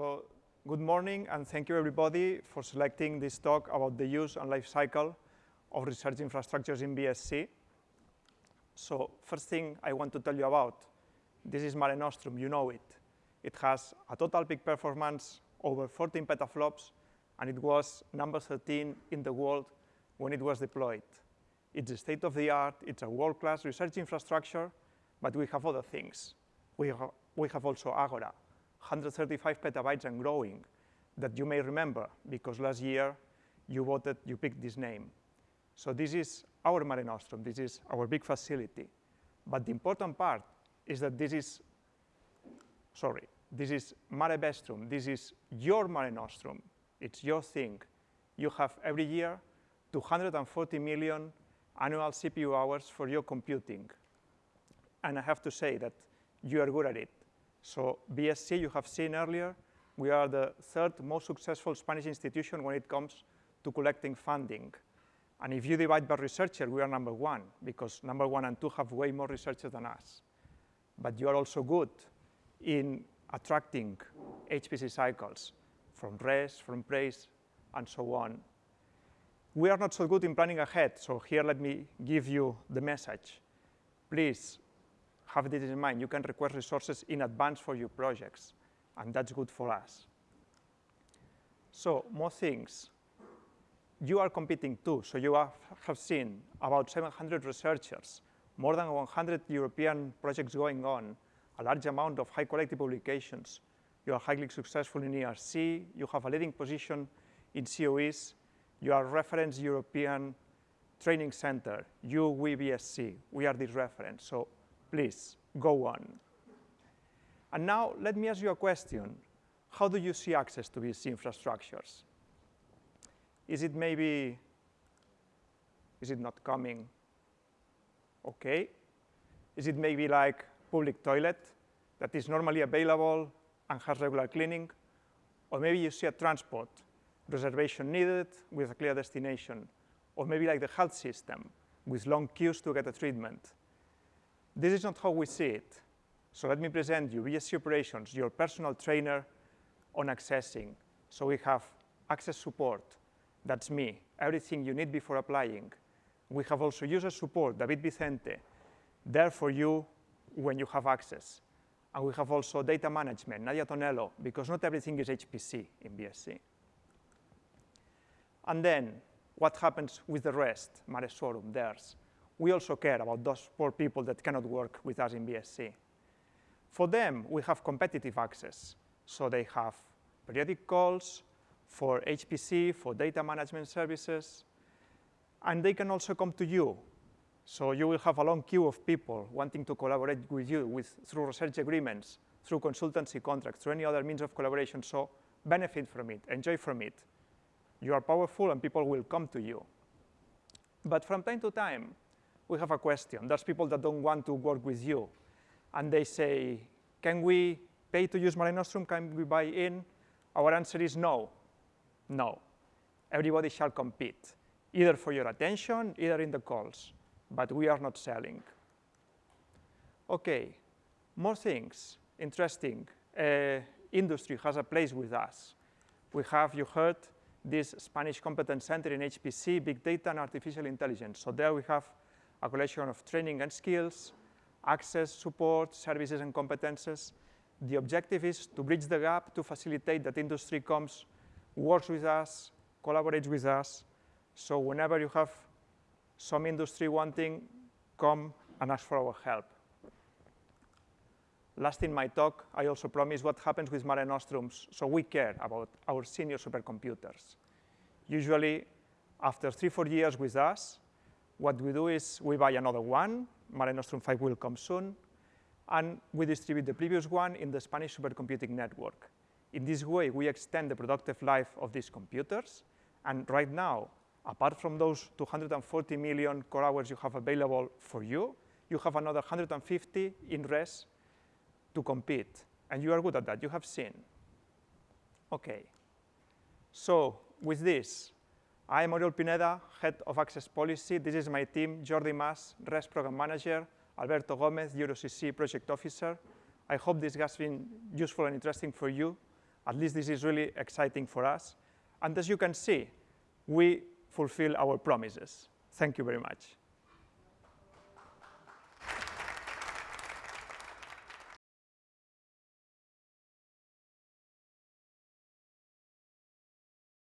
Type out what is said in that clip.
So good morning, and thank you everybody for selecting this talk about the use and life cycle of research infrastructures in BSC. So first thing I want to tell you about, this is Mare Nostrum, you know it. It has a total peak performance over 14 petaflops, and it was number 13 in the world when it was deployed. It's a state of the art, it's a world-class research infrastructure, but we have other things. We have, we have also Agora, 135 petabytes and growing, that you may remember because last year you voted, you picked this name. So this is our Mare Nostrum, this is our big facility. But the important part is that this is, sorry, this is Mare Vestrum, this is your Mare Nostrum, it's your thing. You have every year 240 million annual CPU hours for your computing. And I have to say that you are good at it. So BSC, you have seen earlier, we are the third most successful Spanish institution when it comes to collecting funding. And if you divide by researcher, we are number one, because number one and two have way more researchers than us. But you are also good in attracting HPC cycles from RES, from PRACE, and so on. We are not so good in planning ahead, so here let me give you the message. Please have this in mind. You can request resources in advance for your projects, and that's good for us. So more things. You are competing too, so you have, have seen about 700 researchers, more than 100 European projects going on, a large amount of high quality publications. You are highly successful in ERC, you have a leading position in COEs, you are reference European training center, UWBSC, we are the reference. So Please, go on. And now let me ask you a question. How do you see access to these infrastructures? Is it maybe, is it not coming? Okay. Is it maybe like public toilet that is normally available and has regular cleaning? Or maybe you see a transport, reservation needed with a clear destination. Or maybe like the health system with long queues to get a treatment. This is not how we see it. So let me present you BSC Operations, your personal trainer on accessing. So we have access support, that's me, everything you need before applying. We have also user support, David Vicente, there for you when you have access. And we have also data management, Nadia Tonello, because not everything is HPC in BSC. And then what happens with the rest, Mare Shorum, theirs we also care about those poor people that cannot work with us in BSC. For them, we have competitive access. So they have periodic calls for HPC, for data management services, and they can also come to you. So you will have a long queue of people wanting to collaborate with you with, through research agreements, through consultancy contracts, through any other means of collaboration. So benefit from it, enjoy from it. You are powerful and people will come to you. But from time to time, we have a question. There's people that don't want to work with you. And they say, can we pay to use Mare Nostrum? Can we buy in? Our answer is no. No. Everybody shall compete, either for your attention, either in the calls. But we are not selling. OK, more things. Interesting. Uh, industry has a place with us. We have, you heard, this Spanish Competence Center in HPC, Big Data and Artificial Intelligence. So there we have a collection of training and skills, access, support, services, and competences. The objective is to bridge the gap to facilitate that industry comes, works with us, collaborates with us. So whenever you have some industry wanting, come and ask for our help. Last in my talk, I also promised what happens with Mare Nostrums. So we care about our senior supercomputers. Usually, after three, four years with us, what we do is we buy another one, Mare Nostrum 5 will come soon, and we distribute the previous one in the Spanish supercomputing network. In this way, we extend the productive life of these computers, and right now, apart from those 240 million core hours you have available for you, you have another 150 in RES to compete, and you are good at that, you have seen. Okay, so with this, I am Oriol Pineda, Head of Access Policy. This is my team, Jordi Mas, RES Program Manager, Alberto Gomez, EuroCC Project Officer. I hope this has been useful and interesting for you. At least this is really exciting for us. And as you can see, we fulfill our promises. Thank you very much.